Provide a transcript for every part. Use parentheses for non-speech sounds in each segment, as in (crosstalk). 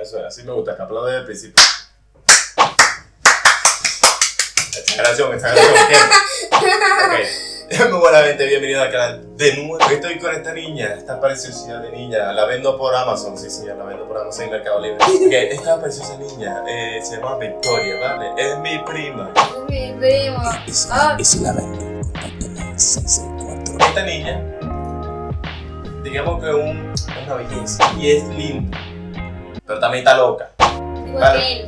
Eso es, así me gusta, que aplaude desde el principio. Exageración, exageración. Ok. Muy buena gente, bienvenido al canal de nuevo. Hoy estoy con esta niña, esta preciosidad de niña. La vendo por Amazon, sí, sí, la vendo por Amazon y Mercado Libre. Que esta preciosa niña eh, se llama Victoria, ¿vale? Es mi prima. Mi prima. Es, Ah. es la vendo. Contáctame al 664. Esta niña, digamos que un, es una belleza y es linda, pero también está loca.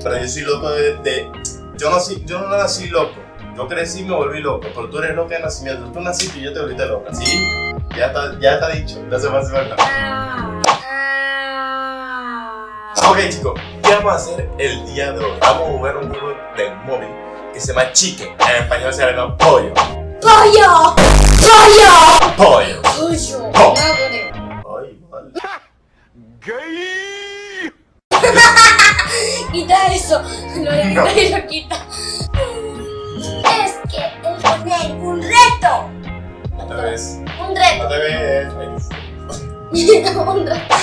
Pero yo soy loco de, de- yo, no, nací- yo no nací loco. Yo crecí y me volví loco, pero tú eres loca de nacimiento. Tú naciste y yo te volviste loca, ¿sí? Ya está, ya está dicho, ya se va a hacer verdad. Ah, ah. Ok chicos, ¿qué vamos a hacer el día de hoy? Vamos a jugar un juego de móvil que se llama Chicken. En español se llama Pollo. ¡Pollo! ¡Pollo! Pollo. ¡Pollo! Madre. Ay, vale. Quita eso. Lo de No. y lo quita. Es que el poner un reto. Te ves. Un reto. te ves. un reto.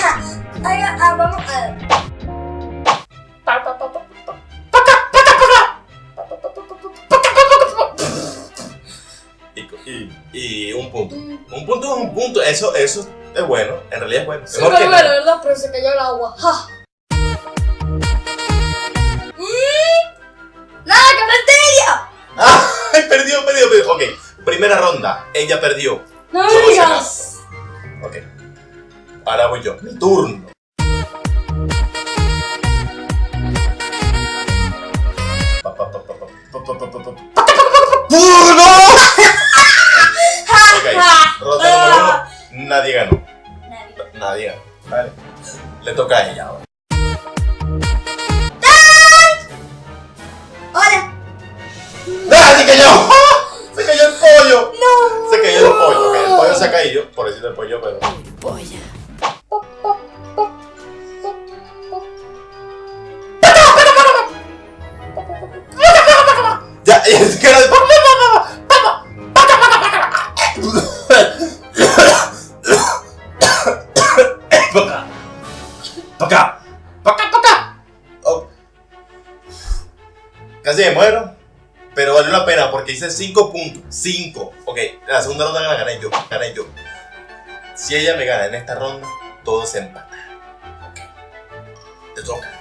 Ah, vamos a ver. Pa, pa, pa, pa, pa. Y, un punto. Un punto es un punto. Eso, eso es bueno. En realidad es bueno. Sí, Mejor pero que bueno, nada. ¿verdad? Pero se cayó el agua. ¡Ja! (laughs) ¡Ah! Perdió, perdió, perdió. Ok, primera ronda. Ella perdió. No me digas. Ok. Ahora voy yo. Mi turno. ¡Puro! (laughs) ok, ronda número uno. Ah. Nadie ganó. Nadie. Nadie ganó. Vale. Le toca a ella ahora. Cayó! (laughs) ¡Se cayó el pollo! ¡No! Se cayó el pollo. el pollo se ha caído. Por decirlo el pollo, pero. Polla. Ya, (laughs) es que era. Paca. Paca. Paca, paca. Oh. Casi me muero. Valió la pena porque hice 5 puntos. 5. Ok, la segunda ronda la gané yo. Gané yo. Si ella me gana en esta ronda, todo se empata. Ok. Te toca.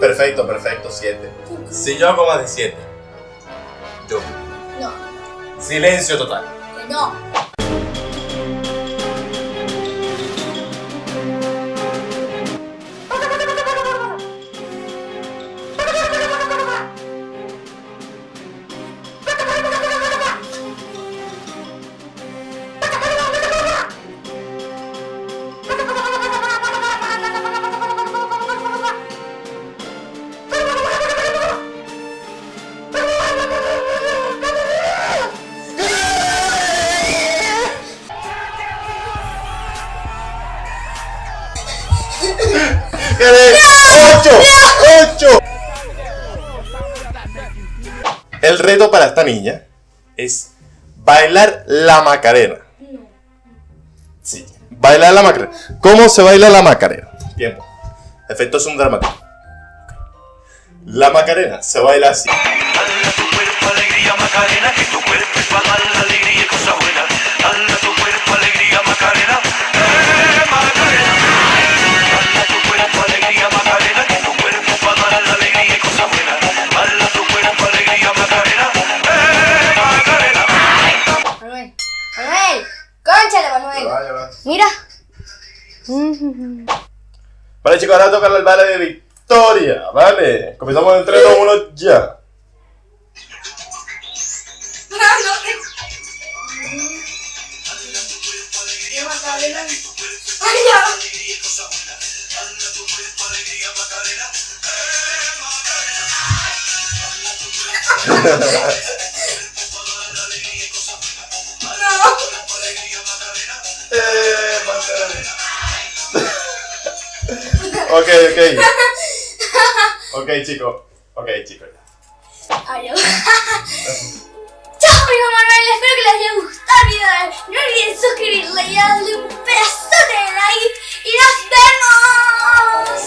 Perfecto, perfecto, 7. Si yo hago más de 7, yo. No, Silencio total. no. ¡Ocho! El reto para esta niña es bailar la macarena. Sí, bailar la macarena. ¿Cómo se baila la macarena? Tiempo. Efectos son dramáticos. La macarena se baila así. Dale a tu cuerpo alegría Macarena, que tu cuerpo es para dar la alegría chicos, ahora toca el vale de victoria, ¿vale? Comenzamos en 3, 2, 1, ya. (laughs) ok, ok. Ok, chicos. Ok, chicos. (laughs) Adiós. Chao, amigo Manuel. Espero que les haya gustado el video. No olviden suscribirle y darle un pedazote de like. Y nos vemos.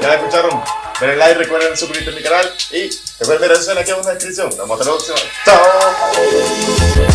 ¿Ya la escucharon? Denle like, recuerden suscribirse a mi canal y recuerden ver eso en aquí en la descripción. Nos vemos la próxima. ¡Chao!